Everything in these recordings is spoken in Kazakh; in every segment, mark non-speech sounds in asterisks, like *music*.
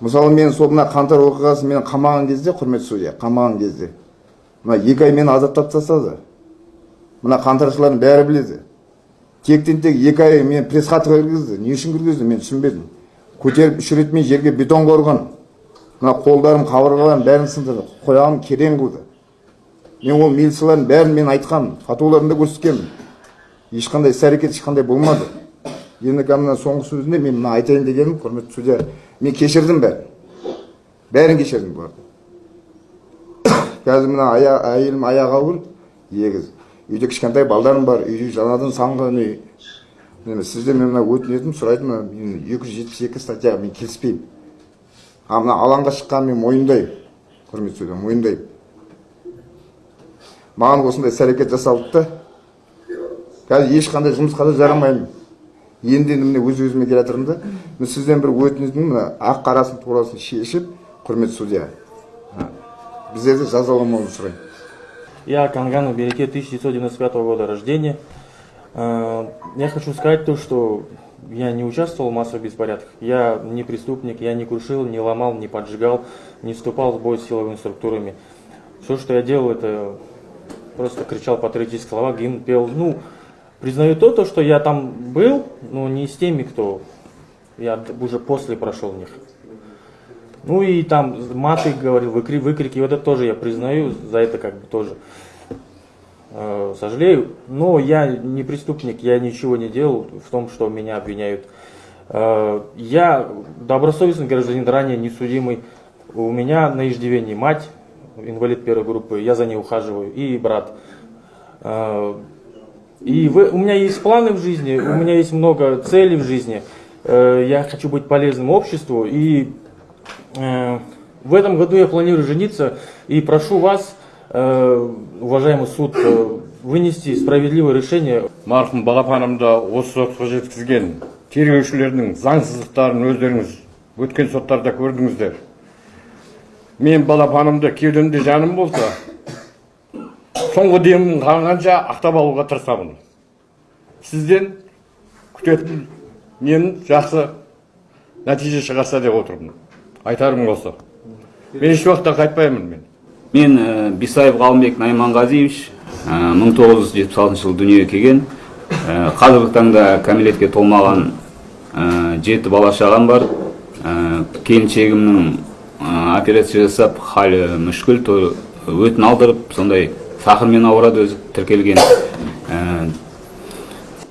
мысалы мен сол мына қаңтар оқиғасын мен қамаған кезде құрметті судья қамаған кезде. Мына екі ай мені азаптап тастады. Мына қаңтаршылардың бәрі біледі. Тектен тек екі ай мен пресс хатқа кіргізді не үшін кіргізді мен түсінбедім. Көтеріп үш рет мен жерге бетон қорған. Мына қолдарым қабырғаларым бәрін сындырды. Қояғым керең қылды мен ол милициялардың бәрін мен айтқанмын. Фотоларымды көрсеткенмін ешқандай іс әрекет ешқандай болмады. Енді мына соңғы сөзінде мен мына айтайын дегенім құрметті судья мен кешірдім бәрін бәрін кешірдім бұларды қазір мына ая- әйелім аяғы ауыр егіз үйде кішкентай балдарым бар үй жаңадан салынған үй міне сізден мен мына өтінетінім сұрайтыным мен екі жүз жетпіс екі статьяға мен келіспеймін а мына алаңға шыққанын мен мойындаймын құрметті судья мойындаймын маған осындай іс әрекет жасалды да қазір ешқандай жұмысқа да жарамаймын енді енді міне өз өзіме келе жатырмын да мен сізден бір өтінетінім мына ақ қарасын турасын шешіп құрметті судья біздерді жазаламауды сұраймын Я Канганов Береке 1995 года рождения. Э, Я хочу сказать то, что я не участвовал в массовых беспорядках. Я не преступник, я не крушил, не ломал, не поджигал, не вступал в бой с силовыми структурами. Все, что я делал, это просто кричал патриотические слова, гимн пел. Ну, признаю то, то, что я там был, но не с теми, кто я уже после прошел них. Ну и там маты говорил, выкри, выкрики, вот это тоже я признаю, за это как бы тоже э, сожалею. Но я не преступник, я ничего не делал в том, что меня обвиняют. Э, я добросовестный гражданин, ранее несудимый. У меня на иждивении мать, инвалид первой группы, я за ней ухаживаю, и брат. Э, и вы- у меня есть планы в жизни, у меня есть много целей в жизни. Э, Я хочу быть полезным обществу. И э, в этом году я планирую жениться. И прошу вас, э, уважаемый суд, э, вынести справедливое решение. марқұм балапанымды осы сотқа жеткізген тергеушілердің заңсыздықтарын өздеріңіз өткен соттарда көрдіңіздер мен балапанымды кеудемде жаным болса соңғы демім қалғанша ақтап алуға тырысамын сізден күтетін нем жақсы нәтиже шығарса деп отырмын айтарым осы мен еш уақытта қайтпаймын мен Мен ә, Бисаев Ғалымбек Найманғазиевич ә, 1976 жылы дүниеге келген. Ә, қазіргі таңда кәмелетке толмаған жеті бала шағам бар. Келіншегімнің операция жасап халі мүшкіл өтін алдырып сондай сахармен ауырады өзі тіркелген. Ә,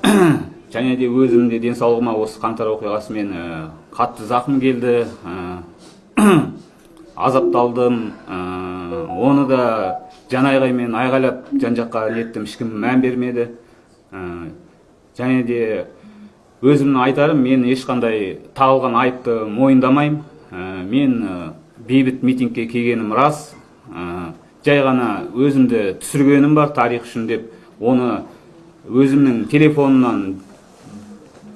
*coughs* және де өзім де денсаулығыма осы қаңтар оқиғасымен ә, қатты зақым келді. Ә, *coughs* азапталдым оны да жан айғаймен айғайлап жан жаққа неттім ешкім мән бермеді және де өзімнің айтарым мен ешқандай тағылған айыпты мойындамаймын мен бейбіт митингке келгенім рас жай ғана өзімді түсіргенім бар тарих үшін деп оны өзімнің телефонымнан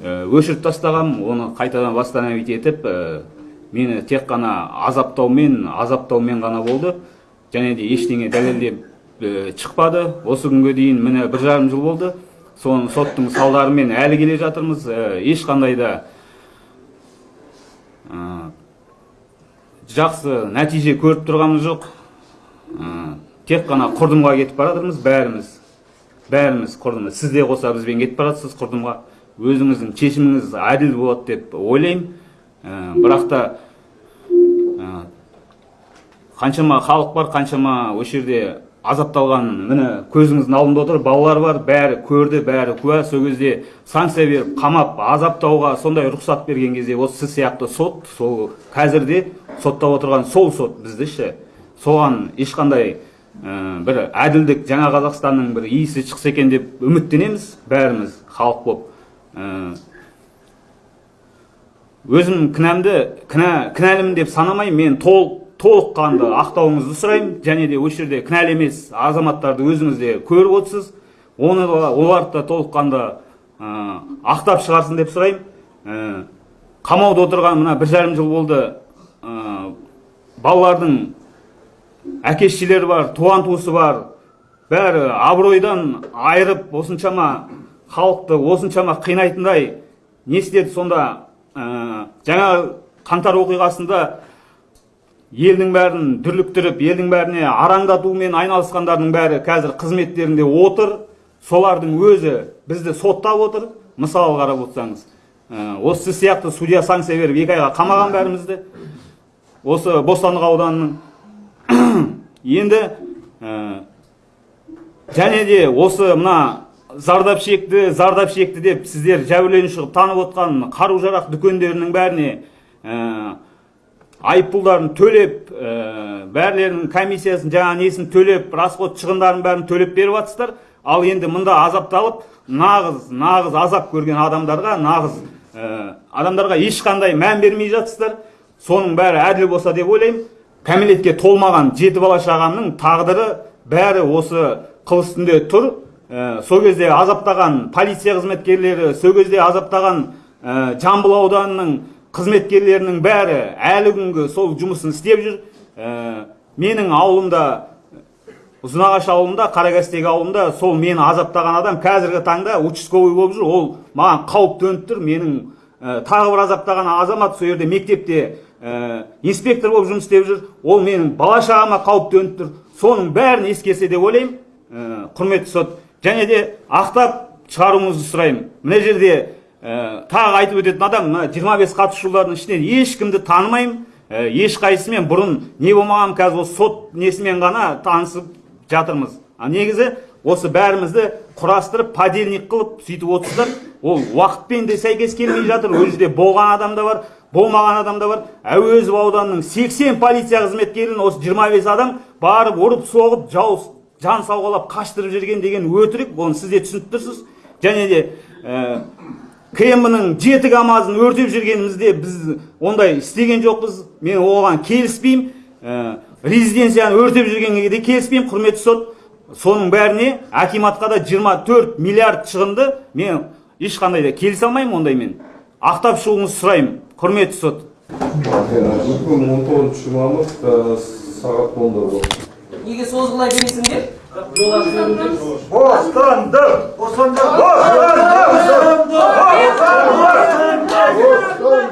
ә, өшіріп тастағам оны қайтадан восстановить етіп ә, мені тек қана азаптаумен азаптаумен ғана болды. Және де ештеңе дәлелдеп ә, шықпады. Осы күнге дейін міне бір жарым жыл болды. Соның соттың салдарымен әлі келе жатырмыз. Ә, ешқандай да жақсы нәтиже көріп тұрғанымыз жоқ. Тек қана құрдымға кетіп бара жатырмыз бәріміз бәріміз құрдымға сіз де қоса бізбен кетіп бара жатырсыз құрдымға. Өзіңіздің шешіміңіз әділ болады деп ойлаймын. Ә, бірақ та ә, қаншама халық бар қаншама осы жерде азапталған міне көзіңіздің алдында отыр балалар бар бәрі көрді бәрі куә. Сол кезде санкция беріп қамап азаптауға сондай рұқсат берген кезде осы сіз сияқты сот сол қазірде соттап отырған сол сот бізді ше соған ешқандай ә, бір әділдік жаңа қазақстанның бір иісі шықса екен деп үміттенеміз бәріміз халық болып. Ә, өзім кінәмді кінә кінәлімін деп санамаймын мен толық толыққанды ақтауыңызды сұраймын. Және де осы жерде кінәлі емес азаматтарды өзіңіз де көріп отырсыз. Оны да оларды да толыққанды ә, ақтап шығарсын деп сұраймын. Ә, қамауда отырған мына бір жарым жыл болды. Ә, балалардың әке шешелері бар туған туысы бар. Бәрі абыройдан айырып осыншама халықты осыншама қинайтындай не істеді сонда? Ә, жаңа қаңтар оқиғасында елдің бәрін дүрліктіріп елдің бәріне араңдатумен айналысқандардың бәрі қазір қызметтерінде отыр. Солардың өзі бізді соттап отыр. Мысалы қарап отырсаңыз ә, осы сіз сияқты судья санкция беріп екі айға қамаған бәрімізді. Осы бостандық ауданының енді ә, және де осы мына зардап шекті зардап шекті деп сіздер жәбірленуші қылып танып отқан қару жарақ дүкендерінің бәріне ә, айыппұлдарын төлеп ә, бәрлерінің комиссиясын жаңа несін төлеп расход шығындарын бәрін төлеп беріп жатсыздар ал енді мында азапталып нағыз нағыз азап көрген адамдарға нағыз ә, адамдарға ешқандай мән бермей жатсыздар. Соның бәрі әділ болса деп ойлаймын. Кәмелетке толмаған жеті бала шағаның тағдыры бәрі осы қыл үстінде тұр. Ә, сол кезде азаптаған полиция қызметкерлері сол кезде азаптаған ә, жамбыл ауданының қызметкерлерінің бәрі әлі күнгі сол жұмысын істеп жүр. Ә, менің ауылымда ұзынағаш ауылында қаракастек ауылында сол мені азаптаған адам қазіргі таңда участковый болып жүр. Ол маған қауіп төніп тұр. Менің ә, тағы бір азаптаған азамат сол жерде мектепте инспектор болып жұмыс істеп жүр. Ол менің бала шағама қауіп төніп тұр. Соның бәрін ескерсе деп ойлаймын. Ә, құрметті сот. Және де ақтап шығаруыңызды сұраймын. Мына жерде ә, тағы айтып өтетін адам мына жиырма бес қатысушылардың ішінен ешкімді танымаймын. Ә, ешқайсысымен бұрын не болмаған қазір осы сот несімен ғана танысып жатырмыз. А негізі осы бәрімізді құрастырып подельник қылып сөйтіп отырсыздар. Ол уақытпен де сәйкес келмей жатыр. Ол жерде болған адам да бар. Болмаған адам да бар. Әуезов ауданының 80 полиция қызметкерін осы 25 адам барып ұрып соғып жау жан сауғалап қаштырып жүрген деген өтірік. Оны сіз де түсініп тұрсыз. Және де ә, км-нің жеті камазын өртеп жүргенімізде біз ондай істеген жоқпыз. Мен оған келіспеймін. Ә, резиденцияны өртеп жүргенге де келіспеймін құрметті сот. Соның бәріне акиматқа да 24 миллиард шығынды мен ешқандай да келісе алмаймын ондаймен ақтап шығуыңызды сұраймын. Құрметті сот. Бүгін он тоғызыншы мамыр сағат онда болады неге созғылай бересіңдер? Бостандық! Бостандық! Бостандық!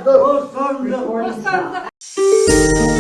Бостандық! Бостандық!